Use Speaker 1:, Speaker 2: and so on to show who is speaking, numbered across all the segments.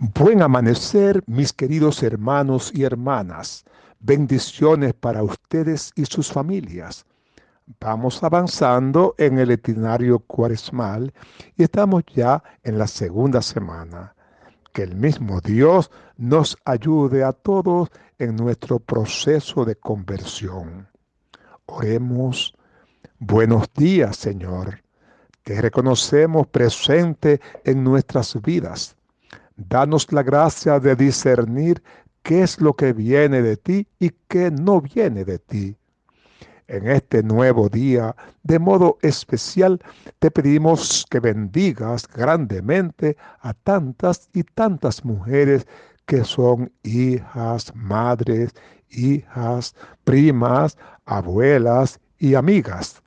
Speaker 1: Buen amanecer, mis queridos hermanos y hermanas. Bendiciones para ustedes y sus familias. Vamos avanzando en el itinerario cuaresmal y estamos ya en la segunda semana. Que el mismo Dios nos ayude a todos en nuestro proceso de conversión. Oremos. Buenos días, Señor. Te reconocemos presente en nuestras vidas Danos la gracia de discernir qué es lo que viene de ti y qué no viene de ti. En este nuevo día, de modo especial, te pedimos que bendigas grandemente a tantas y tantas mujeres que son hijas, madres, hijas, primas, abuelas y amigas.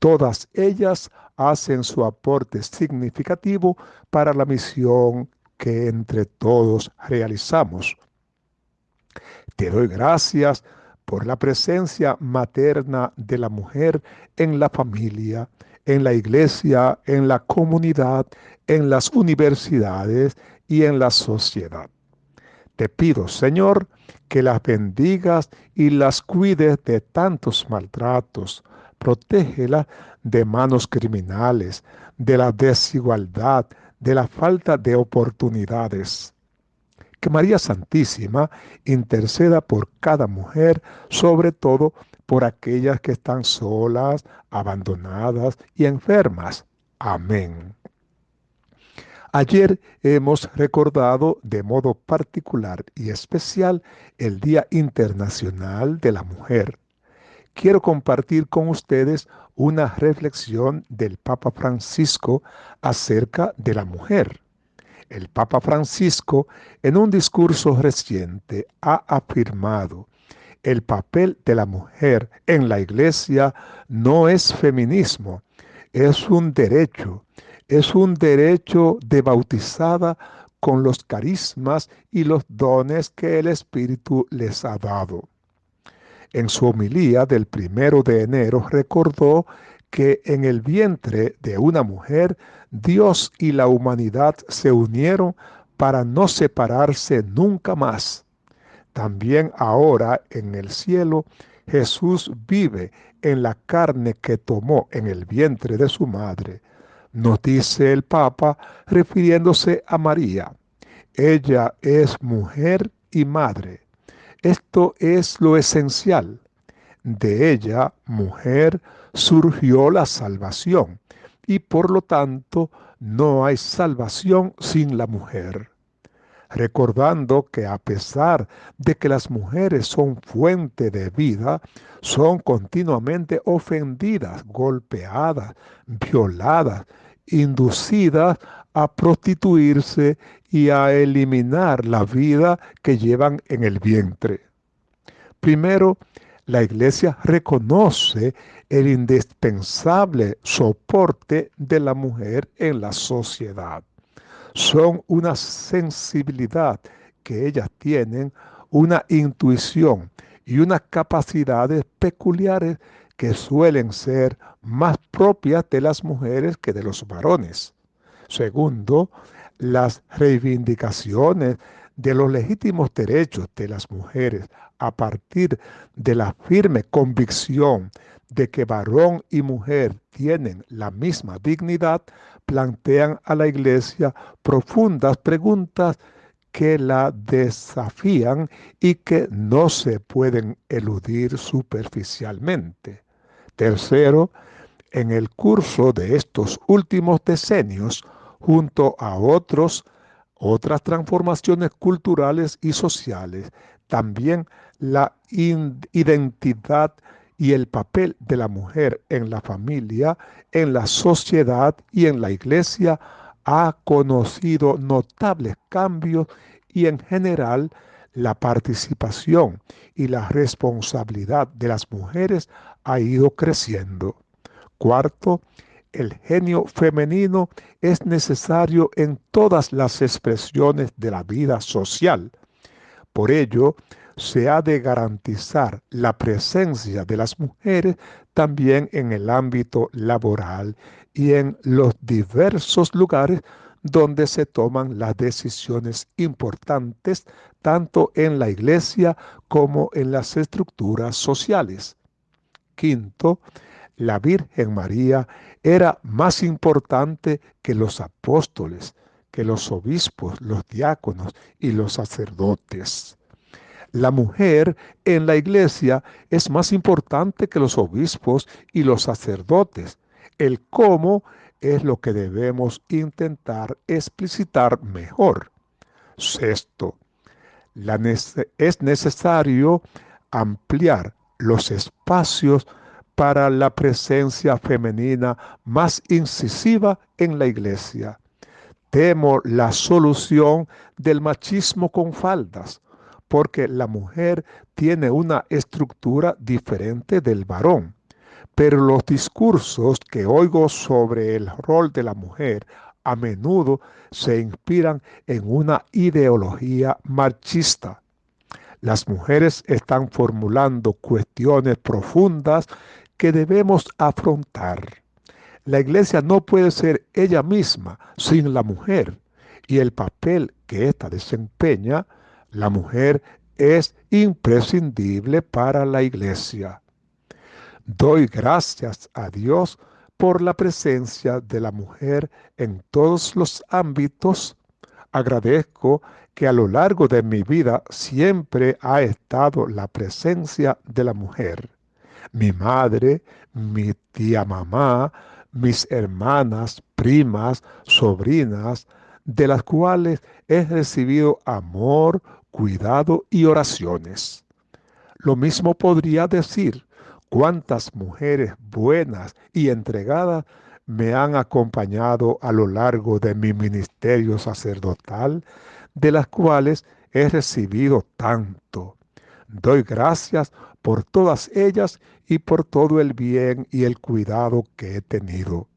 Speaker 1: Todas ellas hacen su aporte significativo para la misión que entre todos realizamos. Te doy gracias por la presencia materna de la mujer en la familia, en la iglesia, en la comunidad, en las universidades y en la sociedad. Te pido, Señor, que las bendigas y las cuides de tantos maltratos. Protégelas de manos criminales, de la desigualdad, de la falta de oportunidades. Que María Santísima interceda por cada mujer, sobre todo por aquellas que están solas, abandonadas y enfermas. Amén. Ayer hemos recordado de modo particular y especial el Día Internacional de la Mujer. Quiero compartir con ustedes una reflexión del Papa Francisco acerca de la mujer. El Papa Francisco, en un discurso reciente, ha afirmado, el papel de la mujer en la iglesia no es feminismo, es un derecho, es un derecho de bautizada con los carismas y los dones que el Espíritu les ha dado. En su homilía del primero de enero recordó que en el vientre de una mujer Dios y la humanidad se unieron para no separarse nunca más. También ahora en el cielo Jesús vive en la carne que tomó en el vientre de su madre. Nos dice el Papa refiriéndose a María. Ella es mujer y madre. Esto es lo esencial. De ella, mujer, surgió la salvación y por lo tanto no hay salvación sin la mujer. Recordando que a pesar de que las mujeres son fuente de vida, son continuamente ofendidas, golpeadas, violadas, inducidas a prostituirse y a eliminar la vida que llevan en el vientre. Primero, la iglesia reconoce el indispensable soporte de la mujer en la sociedad. Son una sensibilidad que ellas tienen, una intuición y unas capacidades peculiares que suelen ser más propias de las mujeres que de los varones. Segundo, las reivindicaciones de los legítimos derechos de las mujeres a partir de la firme convicción de que varón y mujer tienen la misma dignidad, plantean a la Iglesia profundas preguntas que la desafían y que no se pueden eludir superficialmente. Tercero, en el curso de estos últimos decenios, junto a otros, otras transformaciones culturales y sociales, también la identidad y el papel de la mujer en la familia, en la sociedad y en la iglesia ha conocido notables cambios y en general la participación y la responsabilidad de las mujeres ha ido creciendo. Cuarto, el genio femenino es necesario en todas las expresiones de la vida social. Por ello, se ha de garantizar la presencia de las mujeres también en el ámbito laboral y en los diversos lugares donde se toman las decisiones importantes tanto en la iglesia como en las estructuras sociales. Quinto, la Virgen María era más importante que los apóstoles, que los obispos, los diáconos y los sacerdotes. La mujer en la iglesia es más importante que los obispos y los sacerdotes. El cómo es lo que debemos intentar explicitar mejor. Sexto, es necesario ampliar los espacios para la presencia femenina más incisiva en la iglesia. Temo la solución del machismo con faldas, porque la mujer tiene una estructura diferente del varón. Pero los discursos que oigo sobre el rol de la mujer a menudo se inspiran en una ideología machista. Las mujeres están formulando cuestiones profundas que debemos afrontar. La iglesia no puede ser ella misma sin la mujer y el papel que ésta desempeña, la mujer es imprescindible para la iglesia. Doy gracias a Dios por la presencia de la mujer en todos los ámbitos. Agradezco que a lo largo de mi vida siempre ha estado la presencia de la mujer. Mi madre, mi tía mamá, mis hermanas, primas, sobrinas, de las cuales he recibido amor, cuidado y oraciones. Lo mismo podría decir cuántas mujeres buenas y entregadas me han acompañado a lo largo de mi ministerio sacerdotal, de las cuales he recibido tanto. Doy gracias por todas ellas y por todo el bien y el cuidado que he tenido.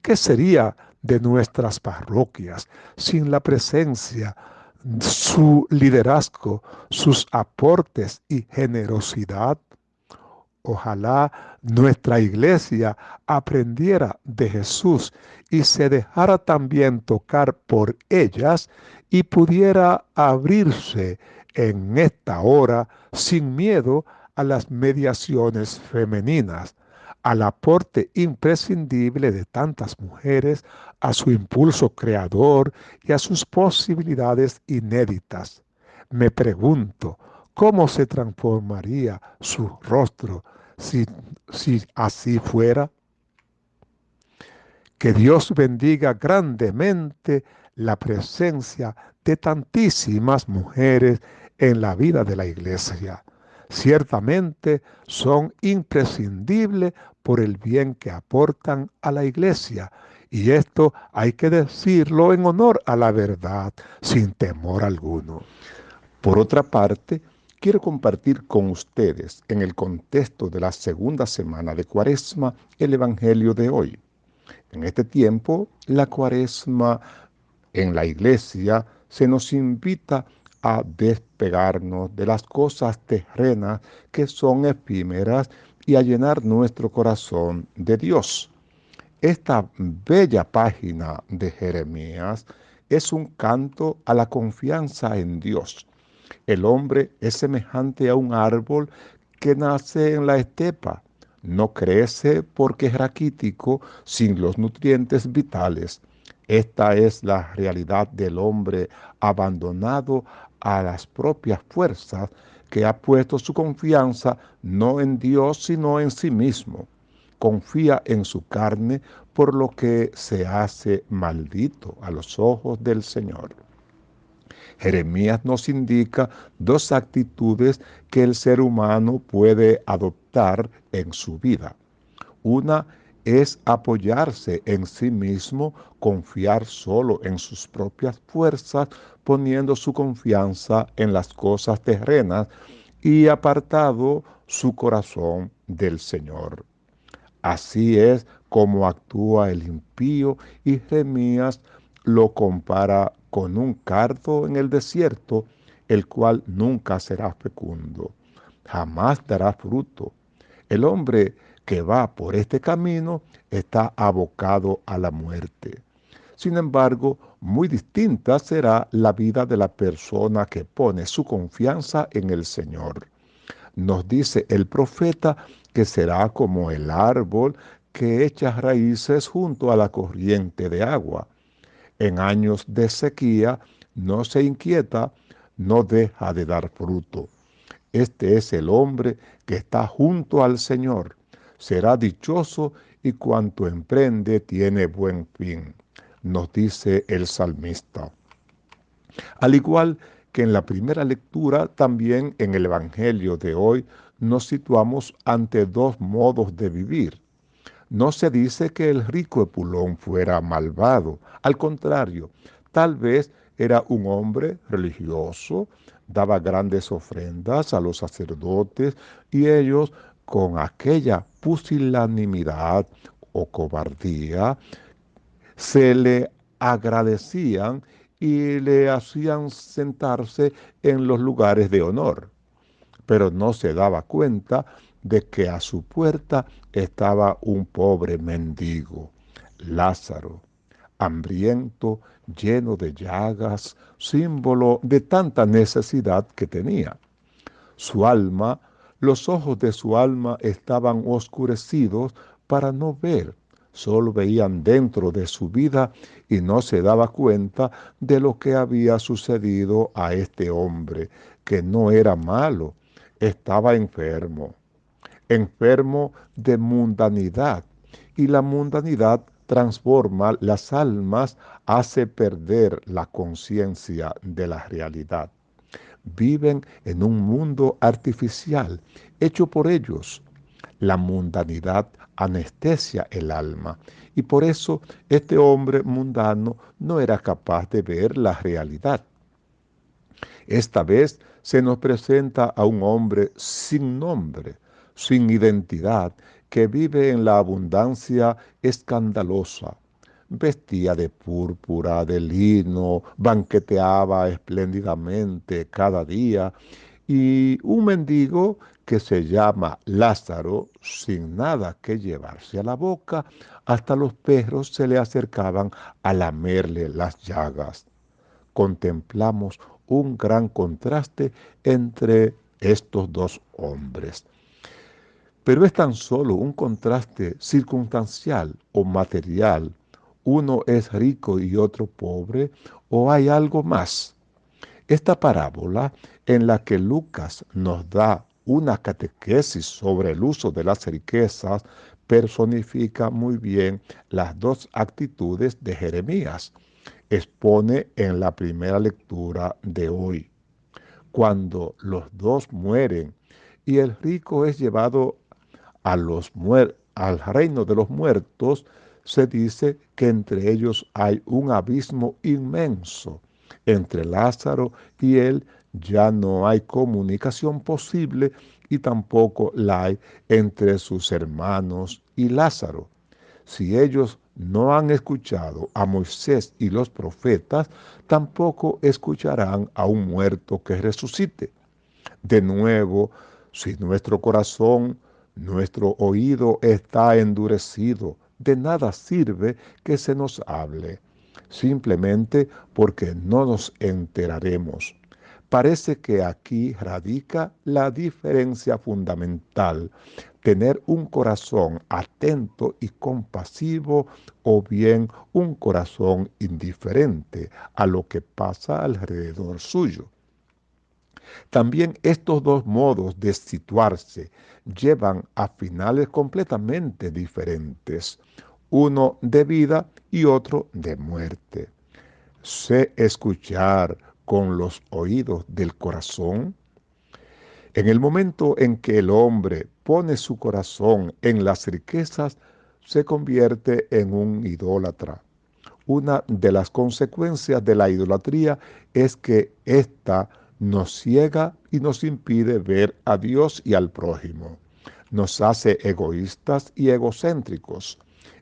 Speaker 1: ¿Qué sería de nuestras parroquias sin la presencia, su liderazgo, sus aportes y generosidad? Ojalá nuestra iglesia aprendiera de Jesús y se dejara también tocar por ellas y pudiera abrirse en esta hora sin miedo a las mediaciones femeninas, al aporte imprescindible de tantas mujeres, a su impulso creador y a sus posibilidades inéditas. Me pregunto, ¿cómo se transformaría su rostro si, si así fuera. Que Dios bendiga grandemente la presencia de tantísimas mujeres en la vida de la iglesia. Ciertamente son imprescindibles por el bien que aportan a la iglesia. Y esto hay que decirlo en honor a la verdad, sin temor alguno. Por otra parte, quiero compartir con ustedes en el contexto de la segunda semana de Cuaresma el Evangelio de hoy. En este tiempo, la Cuaresma en la iglesia se nos invita a despegarnos de las cosas terrenas que son efímeras y a llenar nuestro corazón de Dios. Esta bella página de Jeremías es un canto a la confianza en Dios el hombre es semejante a un árbol que nace en la estepa. No crece porque es raquítico sin los nutrientes vitales. Esta es la realidad del hombre abandonado a las propias fuerzas que ha puesto su confianza no en Dios sino en sí mismo. Confía en su carne por lo que se hace maldito a los ojos del Señor. Jeremías nos indica dos actitudes que el ser humano puede adoptar en su vida. Una es apoyarse en sí mismo, confiar solo en sus propias fuerzas, poniendo su confianza en las cosas terrenas y apartado su corazón del Señor. Así es como actúa el impío y Jeremías lo compara con un cardo en el desierto, el cual nunca será fecundo, jamás dará fruto. El hombre que va por este camino está abocado a la muerte. Sin embargo, muy distinta será la vida de la persona que pone su confianza en el Señor. Nos dice el profeta que será como el árbol que echa raíces junto a la corriente de agua. En años de sequía no se inquieta, no deja de dar fruto. Este es el hombre que está junto al Señor. Será dichoso y cuanto emprende tiene buen fin nos dice el salmista. Al igual que en la primera lectura, también en el Evangelio de hoy nos situamos ante dos modos de vivir. No se dice que el rico Epulón fuera malvado, al contrario, tal vez era un hombre religioso, daba grandes ofrendas a los sacerdotes y ellos con aquella pusilanimidad o cobardía se le agradecían y le hacían sentarse en los lugares de honor. Pero no se daba cuenta de que a su puerta estaba un pobre mendigo, Lázaro, hambriento, lleno de llagas, símbolo de tanta necesidad que tenía. Su alma, los ojos de su alma estaban oscurecidos para no ver solo veían dentro de su vida y no se daba cuenta de lo que había sucedido a este hombre, que no era malo, estaba enfermo, enfermo de mundanidad. Y la mundanidad transforma las almas, hace perder la conciencia de la realidad. Viven en un mundo artificial, hecho por ellos. La mundanidad anestesia el alma. Y por eso este hombre mundano no era capaz de ver la realidad. Esta vez se nos presenta a un hombre sin nombre, sin identidad, que vive en la abundancia escandalosa. Vestía de púrpura, de lino, banqueteaba espléndidamente cada día, y un mendigo que se llama Lázaro, sin nada que llevarse a la boca, hasta los perros se le acercaban a lamerle las llagas. Contemplamos un gran contraste entre estos dos hombres. Pero es tan solo un contraste circunstancial o material. Uno es rico y otro pobre, o hay algo más. Esta parábola en la que Lucas nos da una catequesis sobre el uso de las riquezas personifica muy bien las dos actitudes de Jeremías. Expone en la primera lectura de hoy. Cuando los dos mueren y el rico es llevado a los al reino de los muertos, se dice que entre ellos hay un abismo inmenso. Entre Lázaro y él ya no hay comunicación posible y tampoco la hay entre sus hermanos y Lázaro. Si ellos no han escuchado a Moisés y los profetas, tampoco escucharán a un muerto que resucite. De nuevo, si nuestro corazón, nuestro oído está endurecido, de nada sirve que se nos hable, simplemente porque no nos enteraremos. Parece que aquí radica la diferencia fundamental, tener un corazón atento y compasivo o bien un corazón indiferente a lo que pasa alrededor suyo. También estos dos modos de situarse llevan a finales completamente diferentes, uno de vida y otro de muerte. Sé escuchar, con los oídos del corazón? En el momento en que el hombre pone su corazón en las riquezas, se convierte en un idólatra. Una de las consecuencias de la idolatría es que ésta nos ciega y nos impide ver a Dios y al prójimo. Nos hace egoístas y egocéntricos.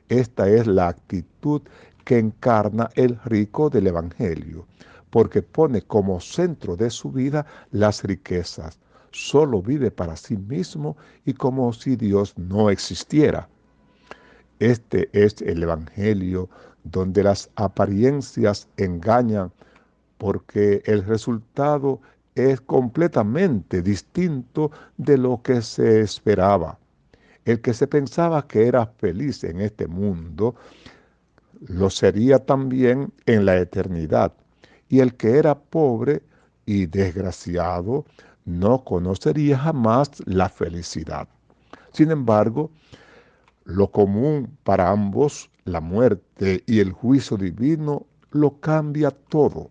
Speaker 1: Esta es la actitud que encarna el rico del Evangelio porque pone como centro de su vida las riquezas. Solo vive para sí mismo y como si Dios no existiera. Este es el Evangelio donde las apariencias engañan porque el resultado es completamente distinto de lo que se esperaba. El que se pensaba que era feliz en este mundo, lo sería también en la eternidad. Y el que era pobre y desgraciado, no conocería jamás la felicidad. Sin embargo, lo común para ambos, la muerte y el juicio divino, lo cambia todo.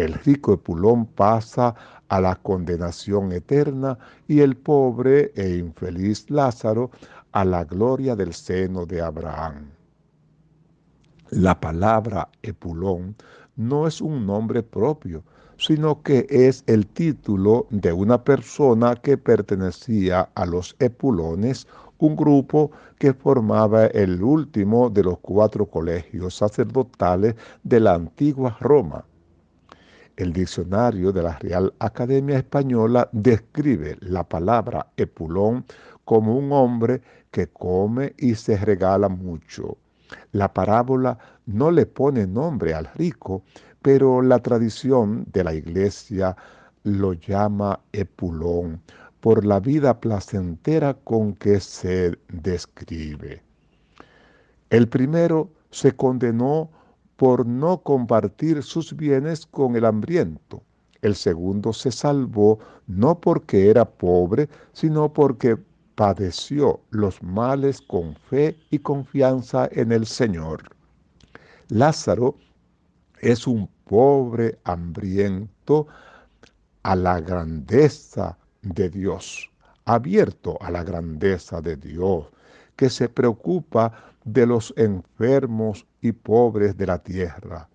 Speaker 1: El rico Epulón pasa a la condenación eterna y el pobre e infeliz Lázaro a la gloria del seno de Abraham. La palabra Epulón no es un nombre propio, sino que es el título de una persona que pertenecía a los Epulones, un grupo que formaba el último de los cuatro colegios sacerdotales de la antigua Roma. El diccionario de la Real Academia Española describe la palabra Epulón como un hombre que come y se regala mucho. La parábola no le pone nombre al rico, pero la tradición de la iglesia lo llama Epulón por la vida placentera con que se describe. El primero se condenó por no compartir sus bienes con el hambriento. El segundo se salvó no porque era pobre, sino porque padeció los males con fe y confianza en el Señor. Lázaro es un pobre hambriento a la grandeza de Dios, abierto a la grandeza de Dios, que se preocupa de los enfermos y pobres de la tierra.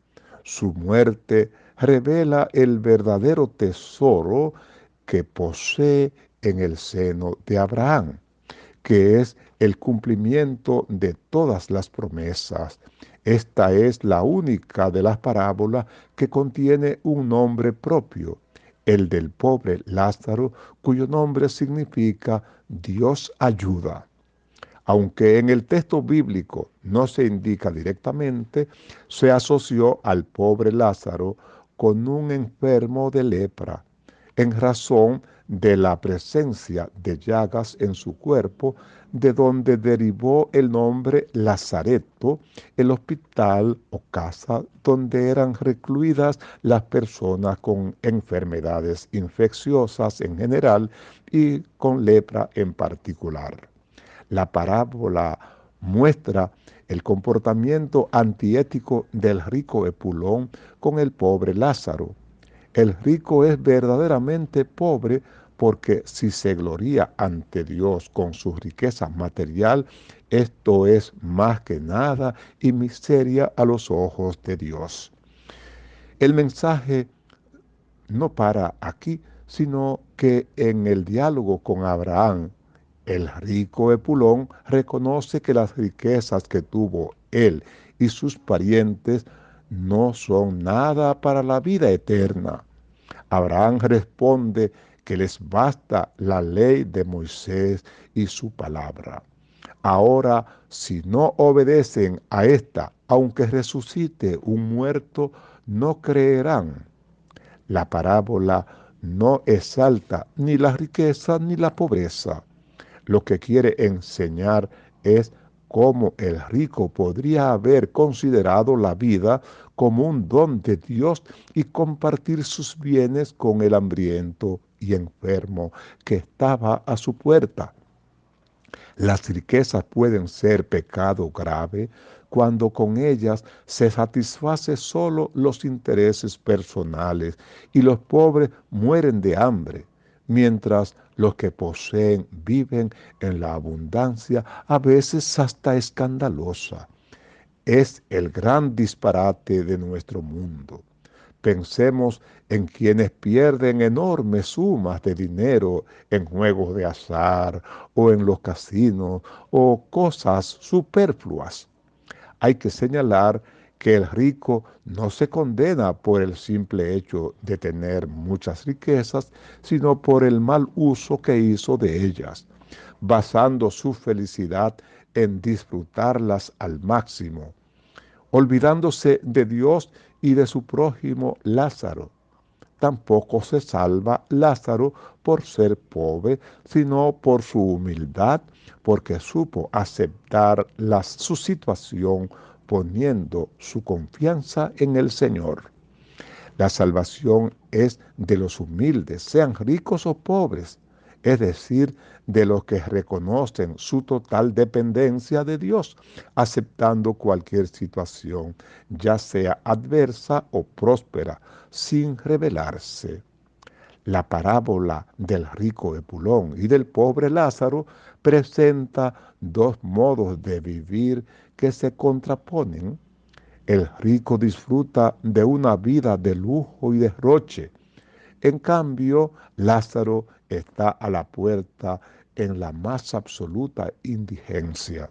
Speaker 1: Su muerte revela el verdadero tesoro que posee en el seno de Abraham, que es el cumplimiento de todas las promesas. Esta es la única de las parábolas que contiene un nombre propio, el del pobre Lázaro, cuyo nombre significa Dios ayuda. Aunque en el texto bíblico no se indica directamente, se asoció al pobre Lázaro con un enfermo de lepra, en razón de la presencia de llagas en su cuerpo, de donde derivó el nombre Lazareto, el hospital o casa donde eran recluidas las personas con enfermedades infecciosas en general y con lepra en particular. La parábola muestra el comportamiento antiético del rico Epulón con el pobre Lázaro. El rico es verdaderamente pobre porque si se gloria ante Dios con su riqueza material, esto es más que nada y miseria a los ojos de Dios. El mensaje no para aquí, sino que en el diálogo con Abraham, el rico Epulón reconoce que las riquezas que tuvo él y sus parientes no son nada para la vida eterna. Abraham responde que les basta la ley de Moisés y su palabra. Ahora, si no obedecen a esta, aunque resucite un muerto, no creerán. La parábola no exalta ni la riqueza ni la pobreza. Lo que quiere enseñar es cómo el rico podría haber considerado la vida como un don de Dios y compartir sus bienes con el hambriento y enfermo que estaba a su puerta. Las riquezas pueden ser pecado grave cuando con ellas se satisface solo los intereses personales y los pobres mueren de hambre, mientras los que poseen viven en la abundancia, a veces hasta escandalosa. Es el gran disparate de nuestro mundo. Pensemos en quienes pierden enormes sumas de dinero en juegos de azar o en los casinos o cosas superfluas. Hay que señalar que el rico no se condena por el simple hecho de tener muchas riquezas, sino por el mal uso que hizo de ellas, basando su felicidad en disfrutarlas al máximo olvidándose de Dios y de su prójimo Lázaro. Tampoco se salva Lázaro por ser pobre, sino por su humildad, porque supo aceptar su situación poniendo su confianza en el Señor. La salvación es de los humildes, sean ricos o pobres, es decir, de los que reconocen su total dependencia de Dios, aceptando cualquier situación, ya sea adversa o próspera, sin rebelarse. La parábola del rico Epulón y del pobre Lázaro presenta dos modos de vivir que se contraponen. El rico disfruta de una vida de lujo y derroche. En cambio, Lázaro está a la puerta en la más absoluta indigencia.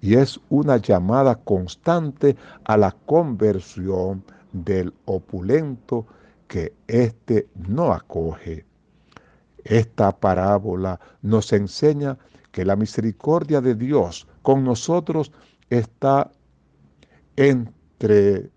Speaker 1: Y es una llamada constante a la conversión del opulento que éste no acoge. Esta parábola nos enseña que la misericordia de Dios con nosotros está entre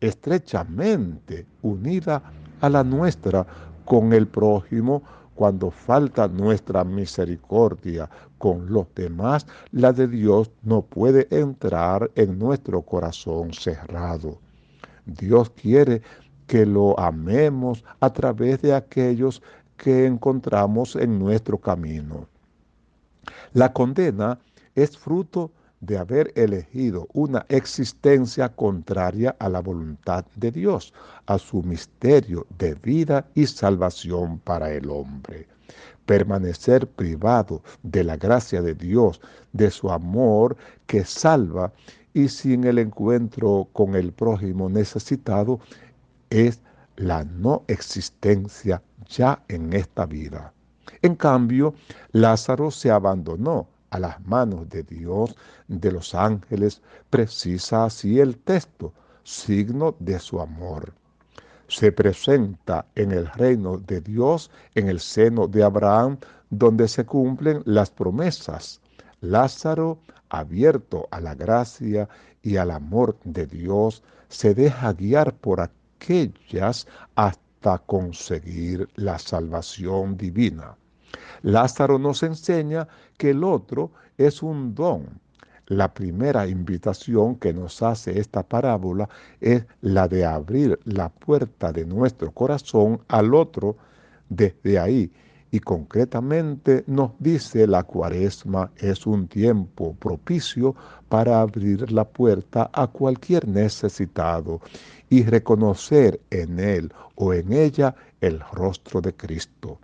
Speaker 1: estrechamente unida a la nuestra con el prójimo cuando falta nuestra misericordia con los demás, la de Dios no puede entrar en nuestro corazón cerrado. Dios quiere que lo amemos a través de aquellos que encontramos en nuestro camino. La condena es fruto de haber elegido una existencia contraria a la voluntad de Dios, a su misterio de vida y salvación para el hombre. Permanecer privado de la gracia de Dios, de su amor que salva y sin el encuentro con el prójimo necesitado es la no existencia ya en esta vida. En cambio, Lázaro se abandonó a las manos de Dios, de los ángeles, precisa así el texto, signo de su amor. Se presenta en el reino de Dios, en el seno de Abraham, donde se cumplen las promesas. Lázaro, abierto a la gracia y al amor de Dios, se deja guiar por hasta conseguir la salvación divina. Lázaro nos enseña que el otro es un don. La primera invitación que nos hace esta parábola es la de abrir la puerta de nuestro corazón al otro desde ahí. Y concretamente nos dice la cuaresma es un tiempo propicio para abrir la puerta a cualquier necesitado y reconocer en él o en ella el rostro de Cristo.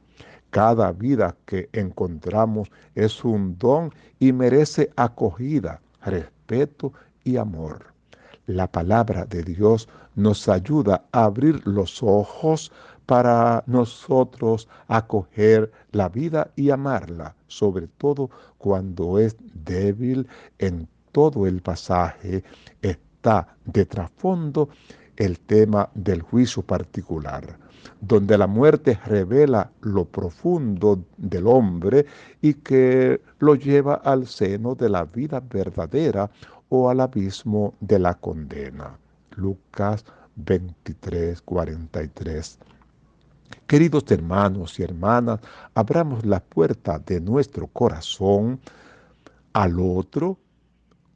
Speaker 1: Cada vida que encontramos es un don y merece acogida, respeto y amor. La palabra de Dios nos ayuda a abrir los ojos para nosotros acoger la vida y amarla, sobre todo cuando es débil en todo el pasaje, está de trasfondo el tema del juicio particular donde la muerte revela lo profundo del hombre y que lo lleva al seno de la vida verdadera o al abismo de la condena. Lucas 23, 43. Queridos hermanos y hermanas, abramos la puerta de nuestro corazón al otro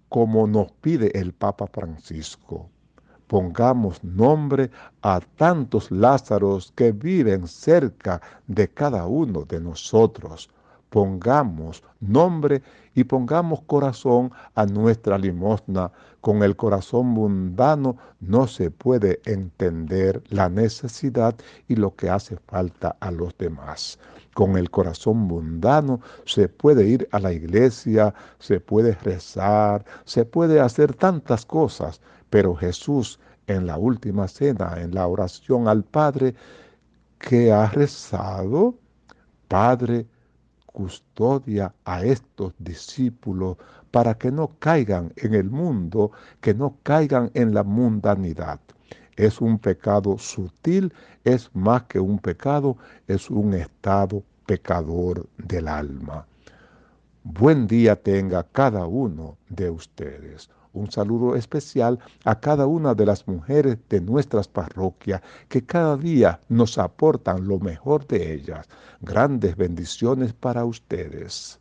Speaker 1: como nos pide el Papa Francisco pongamos nombre a tantos Lázaros que viven cerca de cada uno de nosotros. Pongamos nombre y pongamos corazón a nuestra limosna. Con el corazón mundano no se puede entender la necesidad y lo que hace falta a los demás. Con el corazón mundano se puede ir a la iglesia, se puede rezar, se puede hacer tantas cosas, pero Jesús en la última cena, en la oración al Padre, que ha rezado, Padre, custodia a estos discípulos para que no caigan en el mundo, que no caigan en la mundanidad. Es un pecado sutil, es más que un pecado, es un estado pecador del alma. Buen día tenga cada uno de ustedes Un saludo especial a cada una de las mujeres de nuestras parroquias que cada día nos aportan lo mejor de ellas. Grandes bendiciones para ustedes.